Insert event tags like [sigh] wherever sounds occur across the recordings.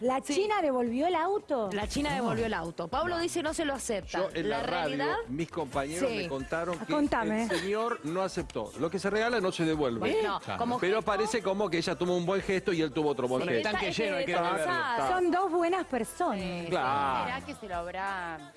¿La Sí. China devolvió el auto? La China devolvió el auto. Pablo dice no se lo acepta. Yo en la, radio, realidad... mis compañeros Sí. me contaron que Contame. el señor no aceptó. Lo que se regala no se devuelve. No, como Pero gesto- parece como que ella tuvo un buen gesto y él tuvo otro buen Sí, gesto. tanque lleno, hay que. Son dos buenas personas. Claro. ¿Será que se lo habrá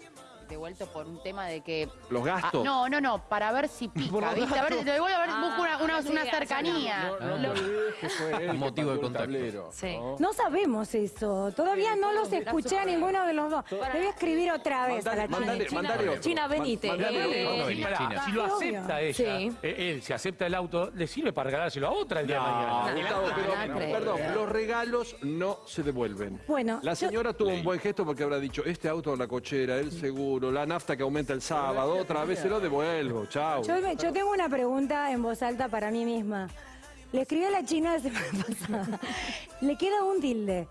devuelto por un tema de que... Los gastos. Ah, no, no, no, para ver si [laughs] pica. A ver, gastos. lo devuelvo a ver, Ah, busco una, una, no una digas, cercanía. No, no te olvides que fue él que Motivo de contacto. Sí. ¿no? No sabemos eso. Todavía no los escuché a ninguno de los dos. Debe escribir otra vez a la Mandale, China. mandale. China, venite. Eh, Si, China. pará, si lo acepta ella, Sí. eh, él, si acepta el auto, le sirve para regalárselo a otra el día de mañana. Perdón, los regalos no se devuelven. Bueno, La señora tuvo un buen gesto porque habrá dicho, este auto la cochera, el seguro, la nafta que aumenta el sábado, otra vez se lo devuelvo, chao. Yo, me- yo tengo una pregunta en voz alta para mí misma. Le escribí a la China la semana [laughs] pasada. Le queda un tilde.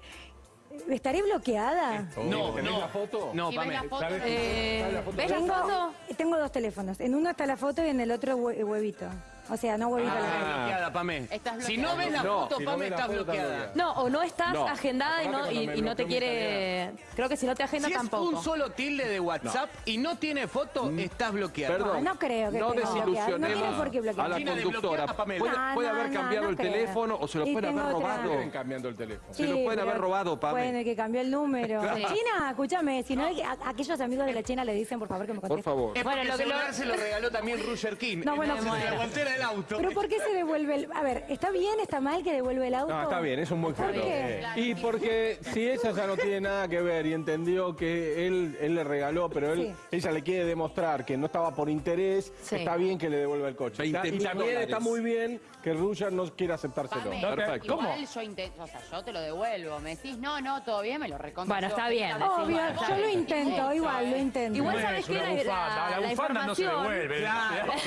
¿Estaré bloqueada? No, ¿Tenés no. la foto? No, Y ves Pamela. la foto. Eh, ¿Sabes la foto? ¿Ves la Tengo, foto? tengo dos teléfonos. En uno está la foto y en el otro hue- huevito. O sea, no huevito Ah, la estás bloqueada, Pamé. Estás Si no ves la No, foto, si no ves la estás foto, estás bloqueada. bloqueada. No, o no estás No. agendada y no, Aparte, y, cuando me y no te bloqueó quiere... Creo que si no te agenda Si es tampoco. un solo tilde de WhatsApp y no tiene foto, estás bloqueado. Perdón. No, no creo que no tenga bloqueado. No tiene por qué bloquear. a la China conductora. desbloquea a Pamela. Puede, No, puede no, haber no, cambiado no el creo. teléfono o se lo Y pueden haber otra- robado. Cambiando el teléfono. Se lo pueden haber robado, Pame. Bueno, el que cambió el número. [laughs] China, escúchame, si no, a- aquellos amigos de la China le dicen, por favor, que me Por contesten. favor. Es Bueno, porque lo el que lo- celular se lo regaló también Roger King. No, bueno, en la bueno. guantera auto. ¿Pero por qué se devuelve el...? A ver, ¿está bien, está mal que devuelve el auto? No, está bien, es un buen ¿Por qué? Y porque si ella ya no tiene nada que ver y entendió que él, él le regaló, pero él, ella le quiere demostrar que no estaba por interés, Sí. está bien que le devuelva el coche. 20 Está- y también dólares. está muy bien que Ruger no quiera aceptárselo. Pame, Perfecto. Igual yo intento, o sea, yo te lo devuelvo. Me decís, no, no, todo bien, me lo recontra. Bueno, está bien. Obvio, yo lo intento, igual lo intento. Igual sabes es que la, la- La no se devuelve.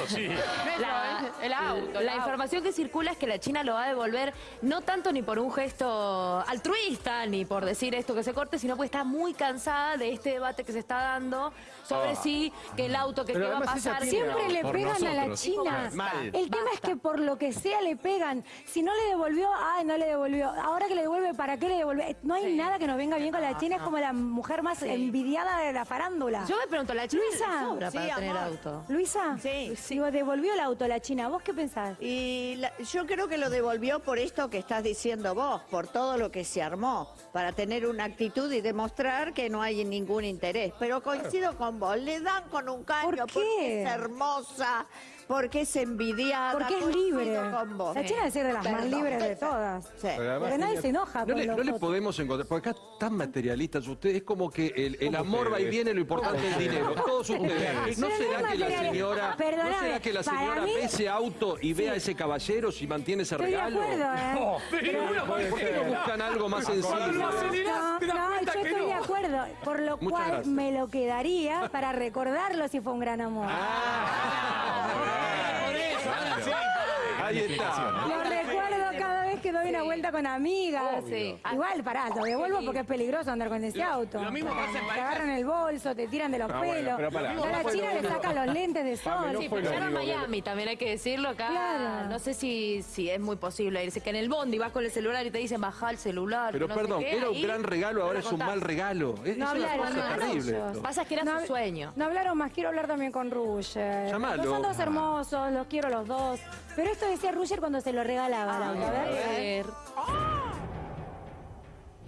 Sí. La, el auto, el la auto. información que circula es que la China lo va a devolver no tanto ni por un gesto altruista, ni por decir esto que se corte, sino porque está muy cansada de este debate que se está dando sobre si que el auto que, Pero que va a pasar... Siempre le pegan a la. China. Mal. El tema es que por lo que sea le pegan. Si no le devolvió, ay, no le devolvió. Ahora que le devuelve, ¿para qué le devuelve? No hay nada que nos venga bien con la China. Es como la mujer más envidiada de la farándula. Yo me pregunto, ¿la China Luisa. sobra Sí, para tener amor. auto? Luisa, Sí. digo, devolvió el auto la China. ¿Vos qué pensás? Y la- yo creo que lo devolvió por esto que estás diciendo vos, por todo lo que se armó, para tener una actitud y demostrar que no hay ningún interés. Pero coincido con vos, le dan con un caño ¿Por qué? porque es hermosa, porque es envidiada. Porque es libre. con vos. La China debe ser de las más libres de todas. Sí. Pero además Porque nadie se enoja No con le, los no le otros. podemos encontrar, porque acá tan materialistas ustedes, es como que el, el amor va y viene, lo importante es el dinero. Todos ustedes. ¿No será no que la señora, ¿no será que la señora mí- ve ese auto y ve a ese caballero si mantiene ese Estoy de regalo? acuerdo, ¿eh? No, ¿Por qué no buscan algo más sencillo? no, cuenta yo estoy no. de acuerdo. Por lo Muchas cual gracias. me lo quedaría para recordarlo si fue un gran amor. Sí. Ahí está. Lo que doy una vuelta con amigas. Sí. Igual, pará, lo devuelvo porque es peligroso andar con ese Lo- auto. lo mismo pasa en Te parejas- agarran el bolso, te tiran de los Ah, bueno, pelos. pero pará. a No la China lo le sacan los lentes de sol. no Sí, pero ya que- Miami, también hay que decirlo acá. Claro. No sé si, si es muy posible irse, que en el bondi vas con el celular y te dicen baja el celular. Pero no sé perdón, qué, era un ahí gran regalo, ahora lo es un contás. mal regalo. Es, No es una hablaron cosa más terrible. esto. Pasa que era No su sueño. No hablaron más, quiero hablar también con Ruger. Llamalo. Los son dos hermosos, los quiero los dos. Pero esto decía Ruger cuando se lo regalaba. A ver.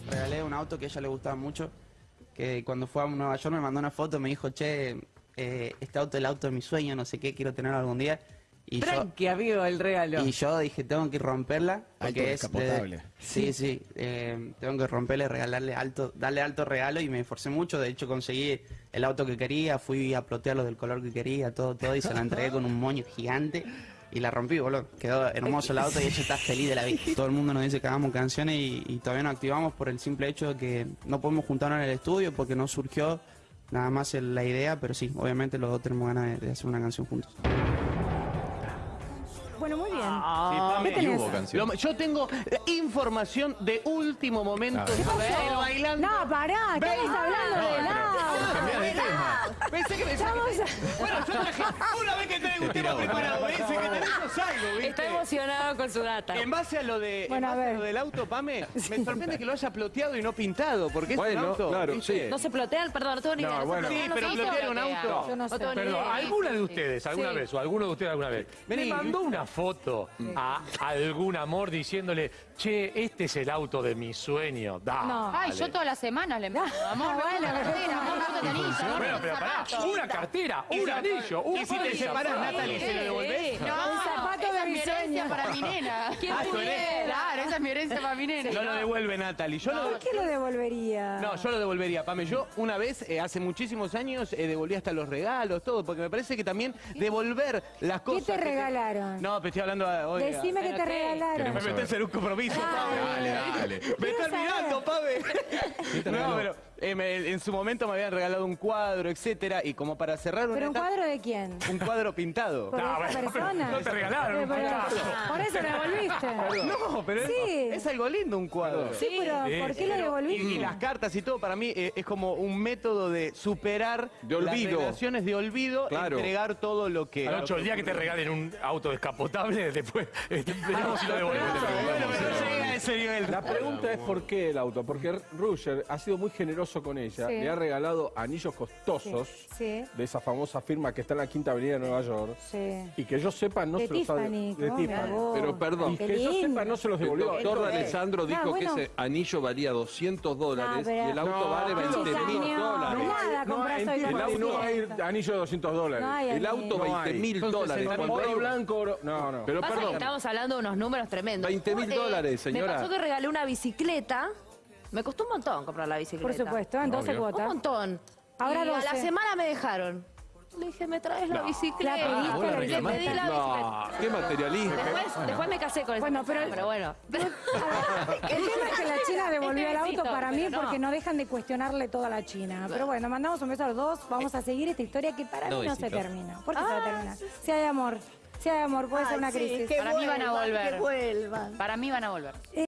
Regalé un auto que a ella le gustaba mucho, que cuando fue a Nueva York me mandó una foto, me dijo, che, eh, este auto es el auto de mi sueño, no sé qué, quiero tenerlo algún día. Y yo, Tranqui, amigo, el regalo. y yo dije, tengo que romperla, porque es... de- descapotable. sí, sí, eh, tengo que romperle, regalarle alto, darle alto regalo y me esforcé mucho, de hecho conseguí el auto que quería, fui a plotearlo del color que quería, todo, todo, y se la entregué con un moño gigante. Y la rompí, boludo. Quedó hermoso el auto y ella está feliz de la vida. Todo el mundo nos dice que hagamos canciones y, y todavía no activamos por el simple hecho de que no podemos juntarnos en el estudio porque no surgió nada más el- la idea, pero sí, obviamente los dos tenemos ganas de, de hacer una canción juntos. Bueno, muy bien. ¿Qué tenés? hubo canción. Lo- yo tengo eh, información de último momento. ¿Qué pasó? El bailando. No, pará, estamos hablando de helado. Cambiá de tema. Pensé que me Estamos a- Bueno, yo traje. Una vez que traigo un tema preparado, ese que tenemos algo, ¿viste? Está emocionado con su data. En base a lo de Bueno, en a base ver. lo del auto, Pame, [laughs] me sorprende que lo haya ploteado y no pintado, porque es un Bueno, auto. claro, ¿viste? sí. No se plotea, perdón, no tengo ni idea. No, bueno. Sí, pero se bloquear un auto. Yo no sé. Perdón. ¿alguna de ustedes, alguna Sí. vez, o alguno de ustedes alguna vez, Vení. le mandó una foto a algún amor diciéndole, che, este es el auto de mi sueño? Dale. No. Ay, yo todas las semanas le mando. [laughs] Amor, bueno, pero cartera, amor, gusta el anillo, Bueno, pero pará, una cartera, un anillo, un Y si te separas, Natalie, ¿se lo devolvés? No, Esa de es mi herencia sueño. para mi nena. [laughs] ¿Quién Ah, tu pudiera? herencia, Claro, esa es mi herencia para mi nena. No lo devuelve Natalie. Yo lo, ¿Por qué lo devolvería? No, yo lo devolvería, Pame. Yo una vez, eh, hace muchísimos años, eh, devolví hasta los regalos, todo, porque me parece que también devolver las ¿Qué cosas... te que regalaron? No, pero estoy hablando... a- oiga, Decime que te regalaron. Me metés en un compromiso, Pame. Dale, dale. Me Quiero saber. mirando, Pame. No, pero eh, me- en su momento me habían regalado un cuadro, etcétera, y como para cerrar una ¿Pero un etapa- cuadro de quién? Un cuadro pintado. ¿Por No, esa bueno, persona? no te regalaron Pero-. Por eso lo devolviste. No, pero es- Sí. es, algo lindo un cuadro. Sí, pero Sí, ¿por qué lo devolviste? y, y las cartas y todo, para mí eh, es como un método de superar De olvido. las relaciones de olvido, Claro. entregar todo lo que... Nacho, el día que te regalen un auto descapotable, después [laughs] este, veremos si lo devuelves. Ese nivel. La pregunta es por qué el auto. Porque Ruger ha sido muy generoso con ella. Sí. Le ha regalado anillos costosos Sí. de esa famosa firma que está en la Quinta Avenida de Nueva York. Sí. Y que yo sepa no De se los ha Tiffany. de ¿cómo Tiffany. hago? Pero perdón. Y Qué que yo lindo. sepa no se los El devolvió. doctor Esto es. Alessandro dijo Ah, bueno. que ese anillo valía 200 dólares Ah, pero- y el auto No, vale no, 20 mil chicaño, dólares. En Tiffany con no hay 200. anillo de 200 dólares. No hay El auto No 20 hay. mil dólares. 60.000 Cuando Oro hay- blanco, oro... No, no. Pero Pasa que perdón, estamos hablando de unos números tremendos. 20.000 Eh, dólares, señora. Me pasó que regalé una bicicleta. Me costó un montón comprar la bicicleta. Por supuesto, en 12 Obvio. Un cuotas. montón. Ahora y a la 12. semana me dejaron. Le dije, ¿me traes la bicicleta? ¿La pediste, Le la pedí la bicicleta. No, qué materialista. Después, después me casé con esa Bueno, pero- pero bueno. [laughs] El tema es que la China para mí no. porque no dejan de cuestionarle toda la China. Pero bueno, mandamos un beso a los dos. Vamos a seguir esta historia que para mí no se termina. ¿Por qué se va a terminar? Si hay amor, si hay amor, puede ser una sí, crisis. Para mí van a volver. Que vuelvan. Para mí van a volver.